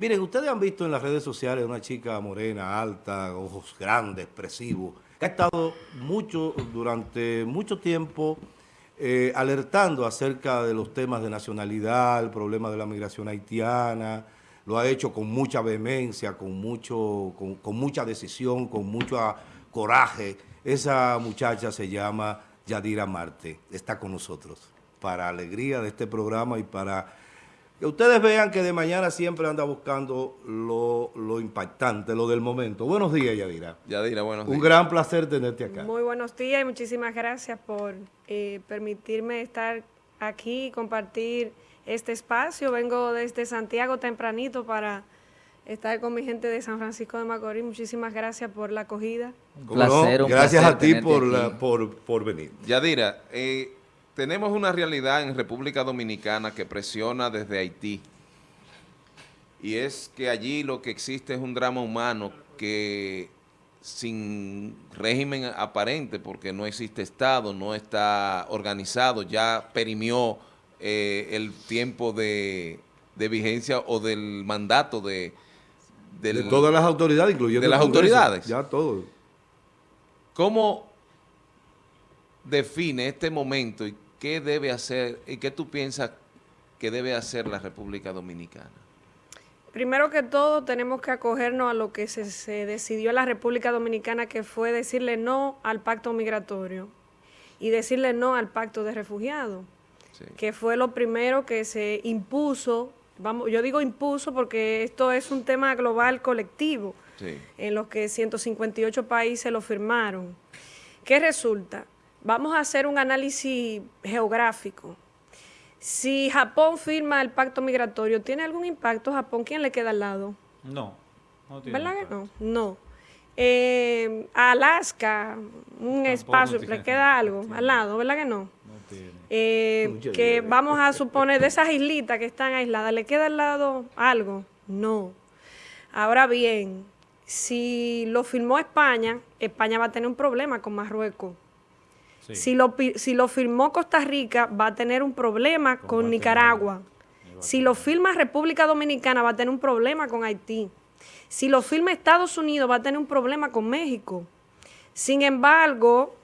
Miren, ustedes han visto en las redes sociales una chica morena, alta, ojos grandes, expresivos, que ha estado mucho, durante mucho tiempo eh, alertando acerca de los temas de nacionalidad, el problema de la migración haitiana, lo ha hecho con mucha vehemencia, con, mucho, con, mucha decisión, con mucho coraje. Esa muchacha se llama Yadira Marte, está con nosotros. Para alegría de este programa y para que ustedes vean que de mañana siempre anda buscando lo, impactante, lo del momento. Buenos días, Yadira. Yadira, buenos días. Un gran placer tenerte acá. Muy buenos días y muchísimas gracias por eh, permitirme estar aquí y compartir este espacio. Vengo desde Santiago tempranito para estar con mi gente de San Francisco de Macorís. Muchísimas gracias por la acogida. Un placer, Gracias a ti por, por, por venir. Yadira, eh, tenemos una realidad en República Dominicana que presiona desde Haití. Y es que allí lo que existe es un drama humano que sin régimen aparente, porque no existe Estado, no está organizado, ya perimió eh, el tiempo de, vigencia o del mandato de... de todas las autoridades, incluyendo... De las autoridades. Ya todo. ¿Cómo define este momento y ¿qué debe hacer y qué tú piensas que debe hacer la República Dominicana? Primero que todo, tenemos que acogernos a lo que se, decidió en la República Dominicana, que fue decirle no al pacto migratorio y decirle no al pacto de refugiados, que fue lo primero que se impuso, vamos, yo digo impuso porque esto es un tema global colectivo, en los que 158 países lo firmaron. ¿Qué resulta? Vamos a hacer un análisis geográfico. Si Japón firma el pacto migratorio, ¿tiene algún impacto Japón? ¿Quién le queda al lado? No, no tiene ¿Verdad que no? No. Eh, Alaska, un espacio, ¿le queda algo al lado? ¿Verdad que no? No tiene. Eh, que vamos a suponer de esas islitas que están aisladas, ¿le queda al lado algo? No. Ahora bien, si lo firmó España, España va a tener un problema con Marruecos. Si, lo, si lo firmó Costa Rica, va a tener un problema con, Nicaragua. Si lo firma República Dominicana, va a tener un problema con Haití. Si lo firma Estados Unidos, va a tener un problema con México. Sin embargo,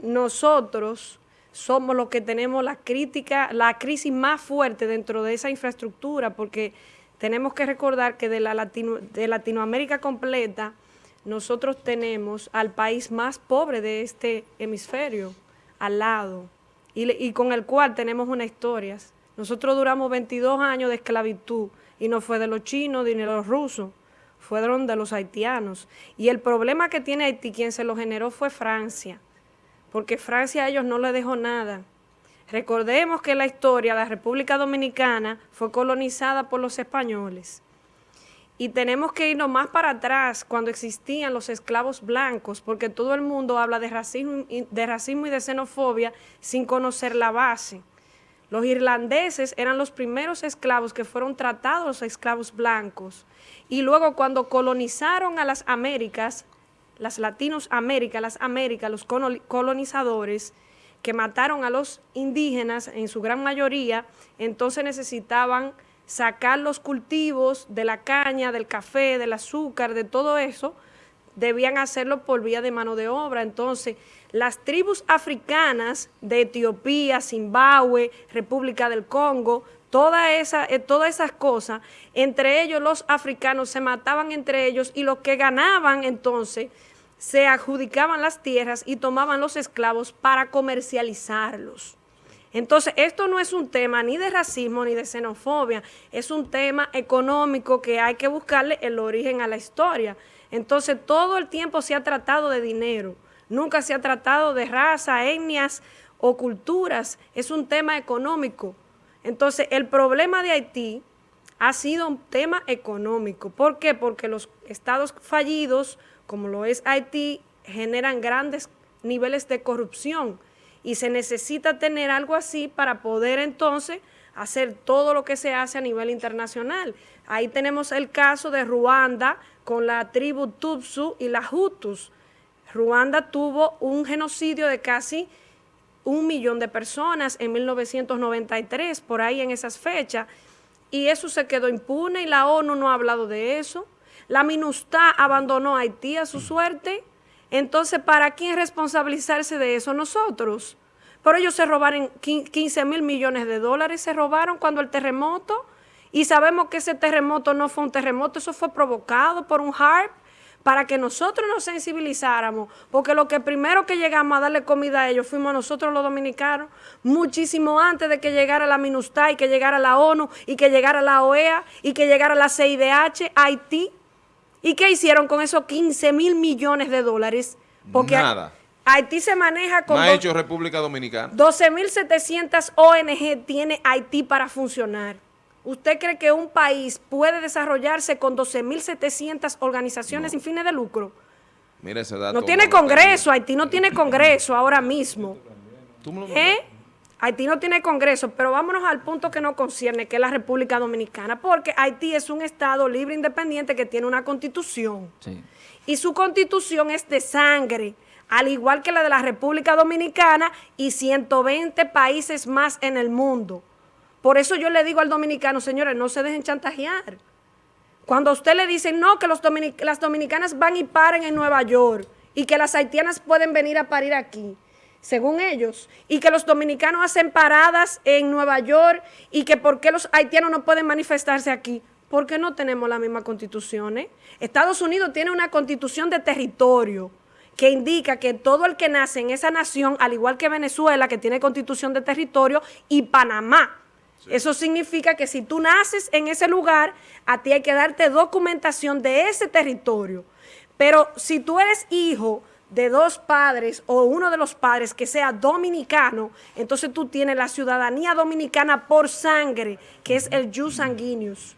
nosotros somos los que tenemos la crítica, la crisis más fuerte dentro de esa infraestructura, porque tenemos que recordar que de, la de Latinoamérica completa, nosotros tenemos al país más pobre de este hemisferio al lado y, con el cual tenemos una historia. Nosotros duramos 22 años de esclavitud y no fue de los chinos ni de los rusos, fueron de los haitianos. Y el problema que tiene Haití, quien se lo generó fue Francia, porque Francia a ellos no le dejó nada. Recordemos que la historia de la República Dominicana fue colonizada por los españoles. Y tenemos que irnos más para atrás cuando existían los esclavos blancos, porque todo el mundo habla de racismo, de racismo y de xenofobia sin conocer la base. Los irlandeses eran los primeros esclavos que fueron tratados los esclavos blancos. Y luego cuando colonizaron a las Américas, las Latinos Américas, las Américas, los colonizadores, que mataron a los indígenas en su gran mayoría, entonces necesitaban sacar los cultivos de la caña, del café, del azúcar, de todo eso, debían hacerlo por vía de mano de obra. Entonces, las tribus africanas de Etiopía, Zimbabue, República del Congo, toda esa, eh, todas esas cosas, entre ellos los africanos se mataban entre ellos y los que ganaban entonces se adjudicaban las tierras y tomaban los esclavos para comercializarlos. Entonces, esto no es un tema ni de racismo ni de xenofobia, es un tema económico que hay que buscarle el origen a la historia. Entonces, todo el tiempo se ha tratado de dinero, nunca se ha tratado de raza, etnias o culturas, es un tema económico. Entonces, el problema de Haití ha sido un tema económico. ¿Por qué? Porque los estados fallidos, como lo es Haití, generan grandes niveles de corrupción y se necesita tener algo así para poder entonces hacer todo lo que se hace a nivel internacional. Ahí tenemos el caso de Ruanda con la tribu Tutsu y la Hutus. Ruanda tuvo un genocidio de casi un millón de personas en 1993, por ahí en esas fechas, y eso se quedó impune y la ONU no ha hablado de eso. La MINUSTA abandonó a Haití a su suerte. Entonces, ¿para quién responsabilizarse de eso? Nosotros. Pero ellos se robaron 15 mil millones de dólares, se robaron cuando el terremoto, y sabemos que ese terremoto no fue un terremoto, eso fue provocado por un HARP, para que nosotros nos sensibilizáramos, porque lo que primero que llegamos a darle comida a ellos fuimos nosotros los dominicanos, muchísimo antes de que llegara la MINUSTA y que llegara la ONU y que llegara la OEA y que llegara la CIDH, Haití. ¿Y qué hicieron con esos 15 mil millones de dólares? Porque Nada. Haití se maneja con... ha hecho República Dominicana. 12.700 ONG tiene Haití para funcionar. ¿Usted cree que un país puede desarrollarse con 12.700 organizaciones sin fines de lucro? Mira ese dato. No tiene congreso, Haití no tiene congreso ahora mismo. ¿Eh? Haití no tiene congreso, pero vámonos al punto que nos concierne, que es la República Dominicana, porque Haití es un estado libre e independiente que tiene una constitución. Y su constitución es de sangre, al igual que la de la República Dominicana y 120 países más en el mundo. Por eso yo le digo al dominicano, señores, no se dejen chantajear. Cuando a usted le dicen, no, que los las dominicanas van y paren en Nueva York y que las haitianas pueden venir a parir aquí, según ellos, y que los dominicanos hacen paradas en Nueva York y que por qué los haitianos no pueden manifestarse aquí, porque no tenemos la misma constitución. Eh? Estados Unidos tiene una constitución de territorio que indica que todo el que nace en esa nación, al igual que Venezuela, que tiene constitución de territorio, y Panamá, eso significa que si tú naces en ese lugar, a ti hay que darte documentación de ese territorio. Pero si tú eres hijo de dos padres o uno de los padres que sea dominicano, entonces tú tienes la ciudadanía dominicana por sangre, que es el jus sanguineus.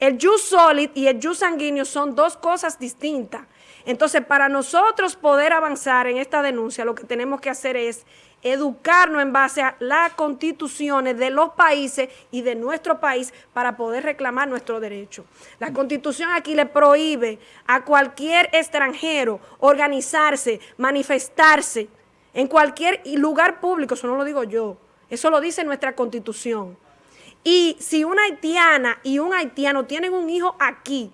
El jus solid y el jus sanguineus son dos cosas distintas. Entonces, para nosotros poder avanzar en esta denuncia, lo que tenemos que hacer es educarnos en base a las constituciones de los países y de nuestro país para poder reclamar nuestro derecho. La constitución aquí le prohíbe a cualquier extranjero organizarse, manifestarse en cualquier lugar público, eso no lo digo yo, eso lo dice nuestra constitución. Y si una haitiana y un haitiano tienen un hijo aquí,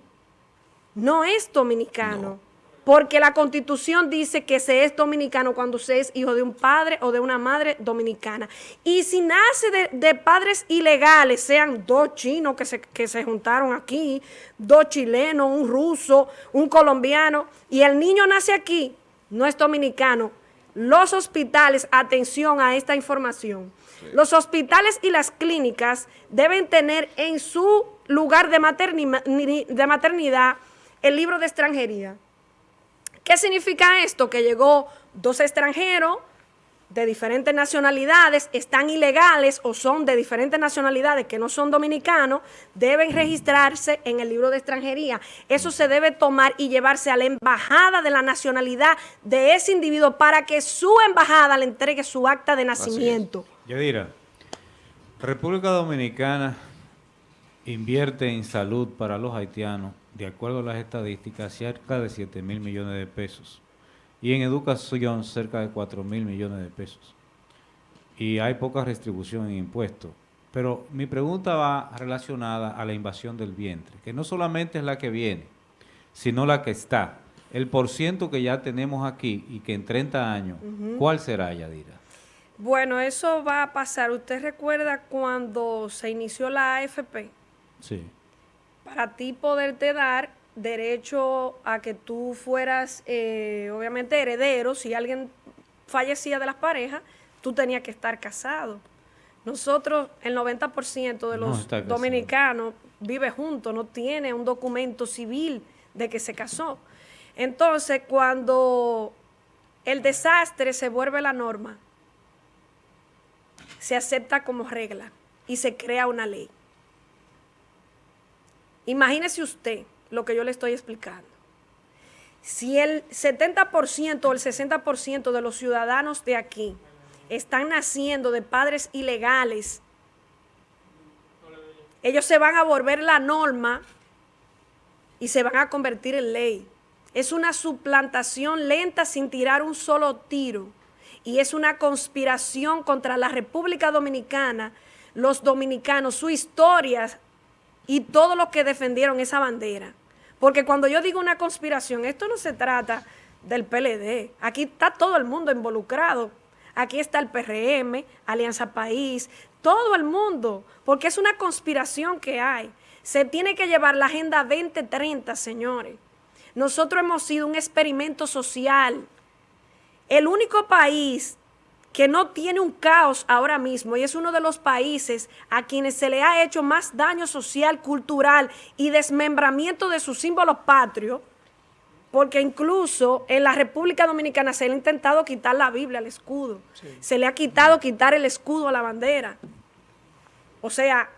no es dominicano. Porque la constitución dice que se es dominicano cuando se es hijo de un padre o de una madre dominicana. Y si nace de, padres ilegales, sean dos chinos que se, que se juntaron aquí, dos chilenos, un ruso, un colombiano, y el niño nace aquí, no es dominicano, los hospitales, atención a esta información, los hospitales y las clínicas deben tener en su lugar de, de maternidad el libro de extranjería. ¿Qué significa esto? Que llegó dos extranjeros de diferentes nacionalidades, están ilegales o son de diferentes nacionalidades que no son dominicanos, deben registrarse en el libro de extranjería. Eso se debe tomar y llevarse a la embajada de la nacionalidad de ese individuo para que su embajada le entregue su acta de nacimiento. Yadira, República Dominicana invierte en salud para los haitianos de acuerdo a las estadísticas, cerca de 7 mil millones de pesos. Y en educación, cerca de 4 mil millones de pesos. Y hay poca restribución en impuestos. Pero mi pregunta va relacionada a la invasión del vientre, que no solamente es la que viene, sino la que está. El porciento que ya tenemos aquí y que en 30 años, ¿cuál será, Yadira? Bueno, eso va a pasar. ¿Usted recuerda cuando se inició la AFP? Sí para ti poderte dar derecho a que tú fueras, eh, obviamente, heredero, si alguien fallecía de las parejas, tú tenías que estar casado. Nosotros, el 90% de los dominicanos vive juntos, no tiene un documento civil de que se casó. Entonces, cuando el desastre se vuelve la norma, se acepta como regla y se crea una ley. Imagínese usted lo que yo le estoy explicando. Si el 70% o el 60% de los ciudadanos de aquí están naciendo de padres ilegales, ellos se van a volver la norma y se van a convertir en ley. Es una suplantación lenta sin tirar un solo tiro. Y es una conspiración contra la República Dominicana, los dominicanos, su historia y todos los que defendieron esa bandera. Porque cuando yo digo una conspiración, esto no se trata del PLD. Aquí está todo el mundo involucrado. Aquí está el PRM, Alianza País, todo el mundo, porque es una conspiración que hay. Se tiene que llevar la Agenda 2030, señores. Nosotros hemos sido un experimento social. El único país que no tiene un caos ahora mismo y es uno de los países a quienes se le ha hecho más daño social, cultural y desmembramiento de sus símbolos patrios, porque incluso en la República Dominicana se le ha intentado quitar la Biblia al escudo, se le ha quitado quitar el escudo a la bandera. O sea,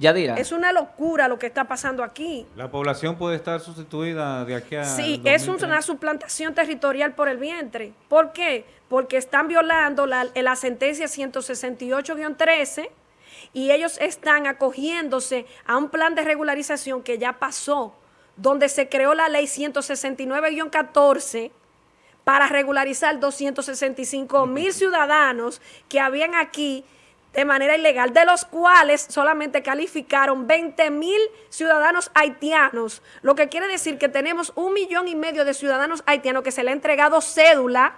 es una locura lo que está pasando aquí. La población puede estar sustituida de aquí a... Sí, es una suplantación territorial por el vientre. ¿Por qué? Porque están violando la, la sentencia 168-13 y ellos están acogiéndose a un plan de regularización que ya pasó, donde se creó la ley 169-14 para regularizar 265 mil ciudadanos que habían aquí de manera ilegal, de los cuales solamente calificaron 20 mil ciudadanos haitianos, lo que quiere decir que tenemos un millón y medio de ciudadanos haitianos que se le ha entregado cédula,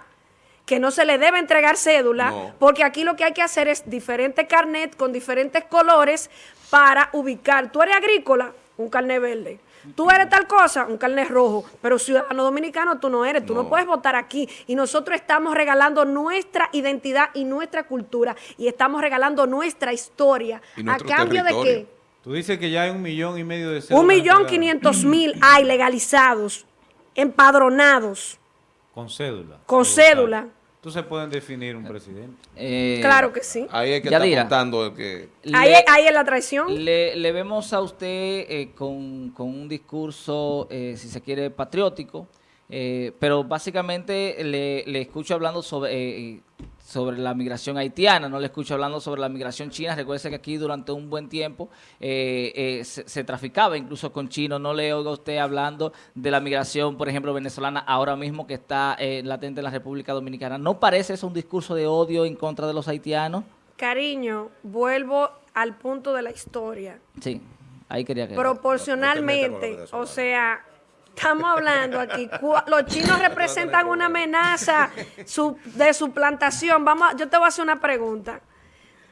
que no se le debe entregar cédula, porque aquí lo que hay que hacer es diferente carnet con diferentes colores para ubicar. Tú eres agrícola, un carnet verde. Tú eres tal cosa, un carnet rojo, pero ciudadano dominicano tú no eres, tú no. puedes votar aquí. Y nosotros estamos regalando nuestra identidad y nuestra cultura y estamos regalando nuestra historia. ¿A cambio de qué? Tú dices que ya hay un millón y medio de Un millón quinientos mil hay legalizados, empadronados. Con cédula. Con cédula. Entonces pueden definir un presidente. Eh, claro que sí. Ahí es que está contando que... ahí, ahí, es la traición. Le, vemos a usted eh, con, un discurso, eh, si se quiere, patriótico, pero básicamente le, le escucho hablando sobre sobre la migración haitiana, no le escucho hablando sobre la migración china. Recuerde que aquí durante un buen tiempo eh, eh, se, traficaba incluso con chinos. No le oigo a usted hablando de la migración, por ejemplo, venezolana, ahora mismo que está eh, latente en la República Dominicana. ¿No parece eso un discurso de odio en contra de los haitianos? Cariño, vuelvo al punto de la historia. Sí, ahí quería que... Proporcionalmente, o sea Estamos hablando aquí. Los chinos representan una amenaza de suplantación. Vamos, yo te voy a hacer una pregunta.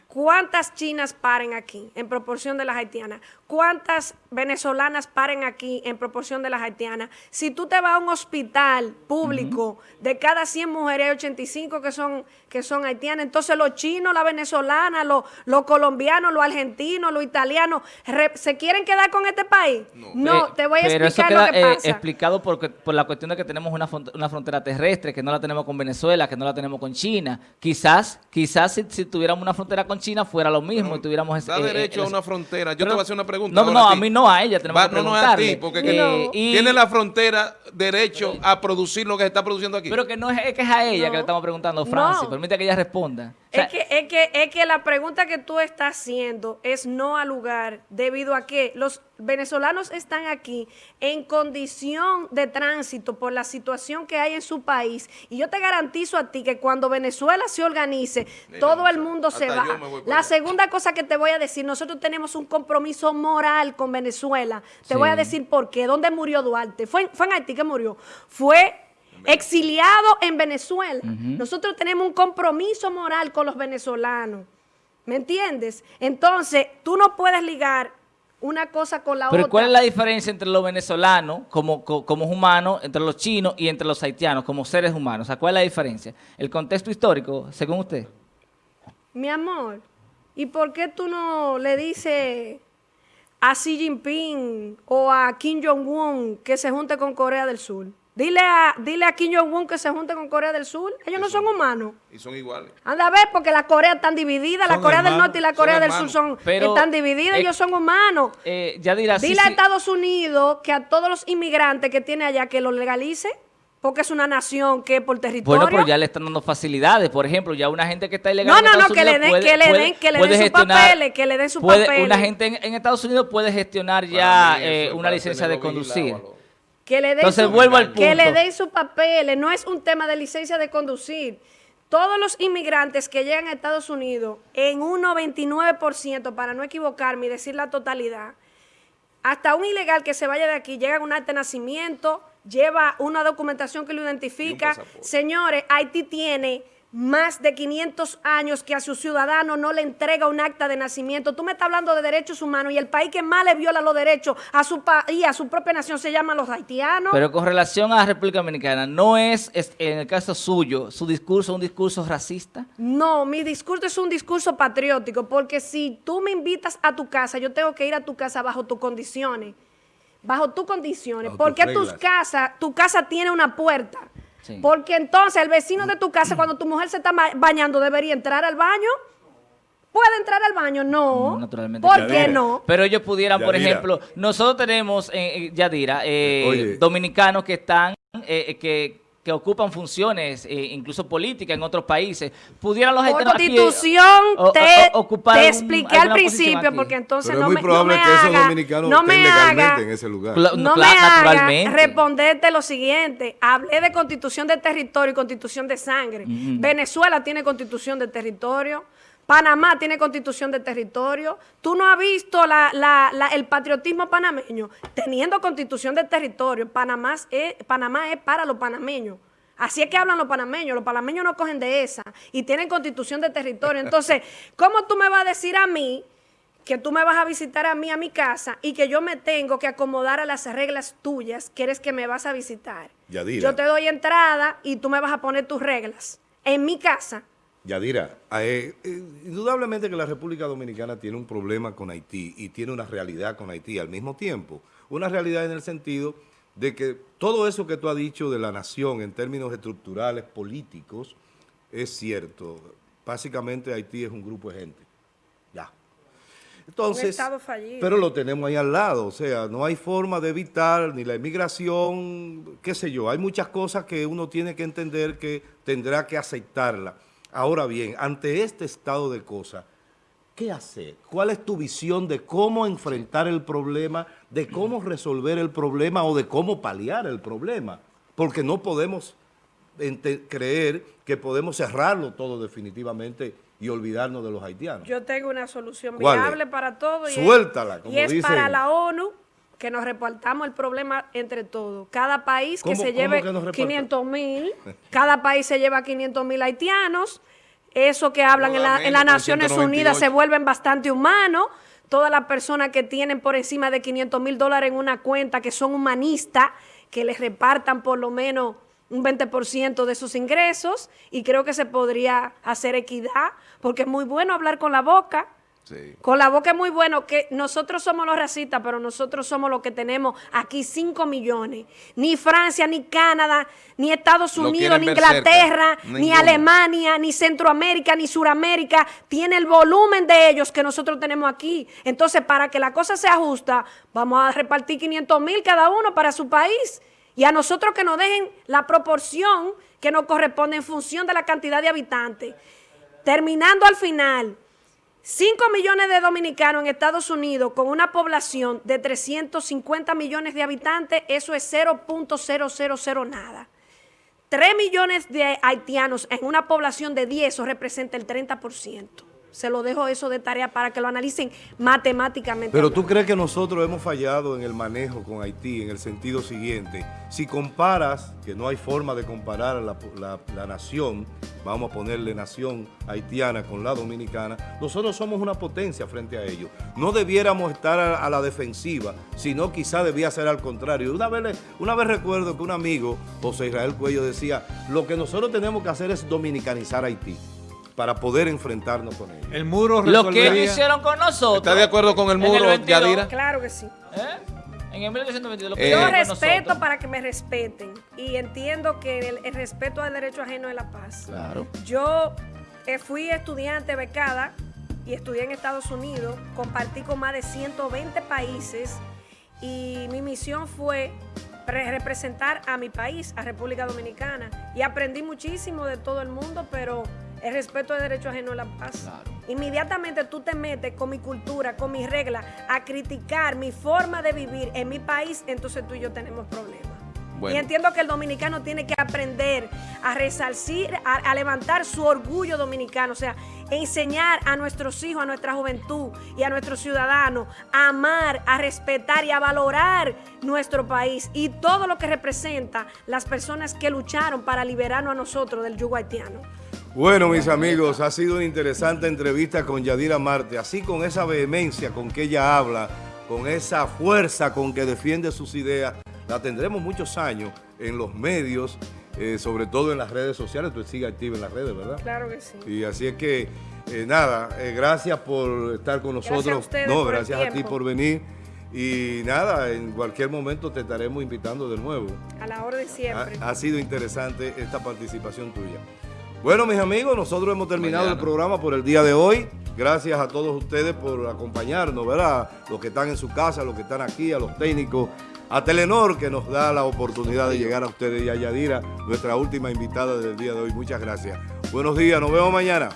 ¿Cuántas chinas paren aquí en proporción de las haitianas? ¿Cuántas venezolanas paren aquí en proporción de las haitianas? Si tú te vas a un hospital público, de cada 100 mujeres hay 85 que son, que son haitianas. Entonces los chinos, la venezolana, los, los colombianos, los argentinos, los italianos, ¿se quieren quedar con este país? No, te voy a explicar lo que eh, pasa. explicado por, por la cuestión de que tenemos una, una frontera terrestre, que no la tenemos con Venezuela, que no la tenemos con China. Quizás, quizás si, si tuviéramos una frontera con China fuera lo mismo y tuviéramos... Da eh, derecho a una frontera. Yo te voy a hacer una pregunta. No, no, a, mí no, a ella tenemos que No, no a ti, porque tiene la frontera derecho a producir lo que se está produciendo aquí. Pero que no es, que es a ella que le estamos preguntando, Francis. Permite que ella responda. Es, que, es, que, es que la pregunta que tú estás haciendo es no al lugar, debido a que los venezolanos están aquí en condición de tránsito por la situación que hay en su país. Y yo te garantizo a ti que cuando Venezuela se organice, todo el mundo se va. La segunda cosa que te voy a decir, nosotros tenemos un compromiso moral con Venezuela. Te voy a decir por qué. ¿Dónde murió Duarte? Fue, fue en Haití que murió. Fue exiliado en Venezuela. Nosotros tenemos un compromiso moral con los venezolanos. ¿Me entiendes? Entonces, tú no puedes ligar una cosa con la otra. Pero ¿cuál es la diferencia entre los venezolanos como, como, humanos, entre los chinos y entre los haitianos como seres humanos? O sea, ¿cuál es la diferencia? ¿El contexto histórico, según usted? Mi amor, ¿y por qué tú no le dices a Xi Jinping o a Kim Jong-un que se junte con Corea del Sur? Dile a, dile a Kim Jong-un que se junte con Corea del Sur. Ellos no son humanos. Y son iguales. Anda a ver, porque la Corea están divididas. La Corea del Norte y la Corea del Sur son, están divididas. ellos son humanos. Eh, ya dirá, dile a Estados Unidos que a todos los inmigrantes que tiene allá que lo legalice. Porque es una nación que por territorio... Bueno, pero ya le están dando facilidades. Por ejemplo, ya una gente que está ilegal no, no, no, que le den, que le den, que le den sus papeles, que le den sus papeles. Una gente en, Estados Unidos puede gestionar ya eh, una licencia de conducir. Que le den Entonces vuelvo al punto. Que le den sus papeles. No es un tema de licencia de conducir. todos los inmigrantes que llegan a Estados Unidos, en un 99%, para no equivocarme y decir la totalidad, hasta un ilegal que se vaya de aquí, llega con un acta de nacimiento, lleva una documentación que lo identifica. Señores, Haití tiene más de 500 años que a su ciudadano no le entrega un acta de nacimiento. Tú me estás hablando de derechos humanos y el país que más le viola los derechos a su país, a su propia nación, se llama los haitianos. Pero con relación a la República Dominicana, ¿no es, en el caso suyo, su discurso un discurso racista? No, mi discurso es un discurso patriótico, porque si tú me invitas a tu casa, yo tengo que ir a tu casa bajo tus condiciones. Bajo tus condiciones. porque tus casas, tu casa tiene una puerta porque entonces el vecino de tu casa, cuando tu mujer se está bañando, debería entrar al baño. ¿Puede entrar al baño? No. naturalmente. ¿Por qué no? Pero ellos pudieran, por ejemplo, nosotros tenemos, eh, Yadira, eh, dominicanos que están, eh, que que ocupan funciones, eh, incluso políticas en otros países, pudieran los Por constitución te, te expliqué al principio, porque entonces no, me, no me que haga, esos dominicanos no me haga, en ese lugar. No me haga responderte lo siguiente. Hablé de constitución de territorio y constitución de sangre. Venezuela tiene constitución de territorio. Panamá tiene constitución de territorio. Tú no has visto el patriotismo panameño teniendo constitución de territorio. Panamá es, Panamá es para los panameños. Así es que hablan los panameños. Los panameños no cogen de esa y tienen constitución de territorio. Entonces, ¿cómo tú me vas a decir a mí que tú me vas a visitar a mí a mi casa y que yo me tengo que acomodar a las reglas tuyas que eres que me vas a visitar? Yo te doy entrada y tú me vas a poner tus reglas en mi casa. Yadira, eh, eh, indudablemente que la República Dominicana tiene un problema con Haití y tiene una realidad con Haití al mismo tiempo. Una realidad en el sentido de que todo eso que tú has dicho de la nación en términos estructurales, políticos, es cierto. Básicamente Haití es un grupo de gente. Ya. Entonces, pero lo tenemos ahí al lado, o sea, no hay forma de evitar ni la inmigración, qué sé yo, hay muchas cosas que uno tiene que entender que tendrá que aceptarla. Ahora bien, ante este estado de cosas, ¿qué hacer? ¿Cuál es tu visión de cómo enfrentar el problema, de cómo resolver el problema o de cómo paliar el problema? Porque no podemos creer que podemos cerrarlo todo definitivamente y olvidarnos de los haitianos. Yo tengo una solución viable para todo. Y Suéltala, como Y es para la ONU que nos repartamos el problema entre todos. Cada país que se lleve 500 mil, cada país se lleva 500 mil haitianos, eso que hablan en, la, las Naciones Unidas se vuelven bastante humanos, todas las personas que tienen por encima de 500 mil dólares en una cuenta, que son humanistas, que les repartan por lo menos un 20% de sus ingresos y creo que se podría hacer equidad, porque es muy bueno hablar con la boca, con la boca es muy bueno que nosotros somos los racistas, pero nosotros somos los que tenemos aquí 5 millones. Ni Francia, ni Canadá, ni Estados Unidos, ni Inglaterra, ni Alemania, ni Centroamérica, ni Suramérica tiene el volumen de ellos que nosotros tenemos aquí. Entonces, para que la cosa sea justa, vamos a repartir 500 mil cada uno para su país. Y a nosotros que nos dejen la proporción que nos corresponde en función de la cantidad de habitantes. Terminando al final... 5 millones de dominicanos en Estados Unidos con una población de 350 millones de habitantes, eso es 0.000 nada. 3 millones de haitianos en una población de 10, eso representa el 30%. Se lo dejo eso de tarea para que lo analicen matemáticamente. Pero tú crees que nosotros hemos fallado en el manejo con Haití en el sentido siguiente. Si comparas, que no hay forma de comparar la, nación, vamos a ponerle nación haitiana con la dominicana, nosotros somos una potencia frente a ellos. No debiéramos estar a, la defensiva, sino quizá debía ser al contrario. Una vez, una vez recuerdo que un amigo, José Israel Cuello, decía, lo que nosotros tenemos que hacer es dominicanizar Haití para poder enfrentarnos con ellos. El muro Lo que ellos hicieron con nosotros. ¿Está de acuerdo con el muro, Yadira? Claro que sí. ¿Eh? En el 1922, lo que Yo respeto para que me respeten y entiendo que el, respeto al derecho ajeno es la paz. Claro. Yo eh, fui estudiante becada y estudié en Estados Unidos, compartí con más de 120 países y mi misión fue representar a mi país, a República Dominicana. Y aprendí muchísimo de todo el mundo, pero el respeto de derecho ajeno a la paz. Inmediatamente tú te metes con mi cultura, con mis reglas, a criticar mi forma de vivir en mi país, entonces tú y yo tenemos problemas. Y entiendo que el dominicano tiene que aprender a resarcir, a, levantar su orgullo dominicano, o sea, enseñar a nuestros hijos, a nuestra juventud y a nuestros ciudadanos a amar, a respetar y a valorar nuestro país y todo lo que representa las personas que lucharon para liberarnos a nosotros del yugo haitiano. Bueno, mis amigos, ha sido una interesante entrevista con Yadira Marte, así con esa vehemencia con que ella habla, con esa fuerza con que defiende sus ideas, la tendremos muchos años en los medios, eh, sobre todo en las redes sociales, tú sigues activa en las redes, ¿verdad? Claro que sí. Y así es que, eh, nada, eh, gracias por estar con nosotros. Gracias a no, gracias a ti por venir. Y nada, en cualquier momento te estaremos invitando de nuevo. A la hora de siempre. Ha, sido interesante esta participación tuya. Bueno, mis amigos, nosotros hemos terminado el programa por el día de hoy. Gracias a todos ustedes por acompañarnos, ¿verdad? Los que están en su casa, los que están aquí, a los técnicos, a Telenor que nos da la oportunidad de llegar a ustedes y a Yadira, nuestra última invitada del día de hoy. Muchas gracias. Buenos días, nos vemos mañana.